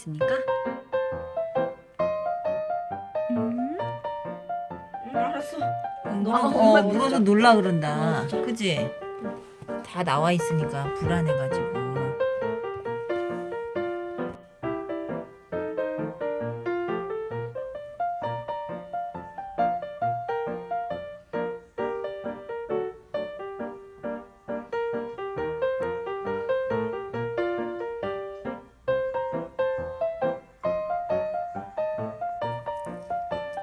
있으니까. 음. 응 알았어. 너 아, 어, 엄마 물어서 놀라 그런다. 어. 그지? 다 나와 있으니까 불안해가지고.